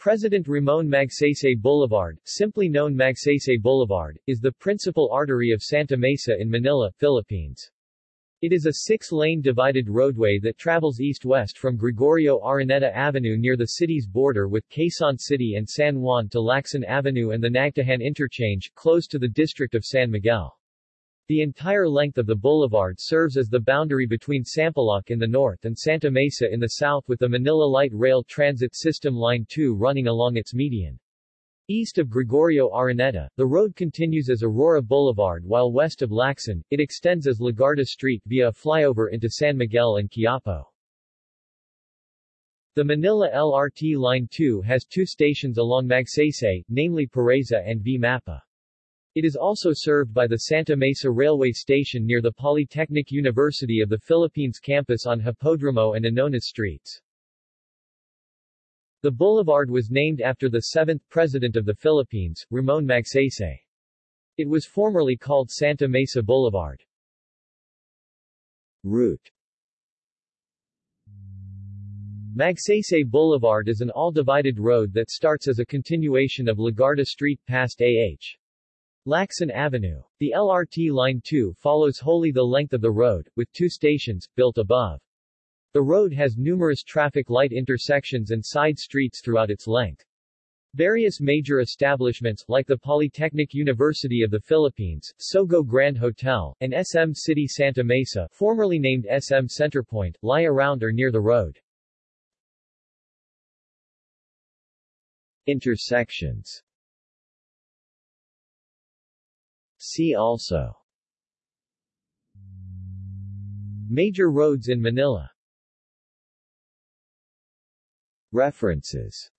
President Ramon Magsaysay Boulevard, simply known Magsaysay Boulevard, is the principal artery of Santa Mesa in Manila, Philippines. It is a six-lane divided roadway that travels east-west from Gregorio Araneta Avenue near the city's border with Quezon City and San Juan to Lacson Avenue and the Nagtahan Interchange, close to the district of San Miguel. The entire length of the boulevard serves as the boundary between Sampaloc in the north and Santa Mesa in the south with the Manila Light Rail Transit System Line 2 running along its median. East of Gregorio Araneta, the road continues as Aurora Boulevard while west of Lacson, it extends as Legarda Street via a flyover into San Miguel and Quiapo. The Manila LRT Line 2 has two stations along Magsaysay, namely Pureza and V. Mapa. It is also served by the Santa Mesa Railway Station near the Polytechnic University of the Philippines campus on Hipodromo and Anonas streets. The boulevard was named after the seventh President of the Philippines, Ramon Magsaysay. It was formerly called Santa Mesa Boulevard. Route Magsaysay Boulevard is an all-divided road that starts as a continuation of Legarda Street past A.H. Lacson Avenue. The LRT Line 2 follows wholly the length of the road, with two stations, built above. The road has numerous traffic light intersections and side streets throughout its length. Various major establishments, like the Polytechnic University of the Philippines, Sogo Grand Hotel, and SM City Santa Mesa, formerly named SM Centerpoint, lie around or near the road. Intersections See also. Major roads in Manila. References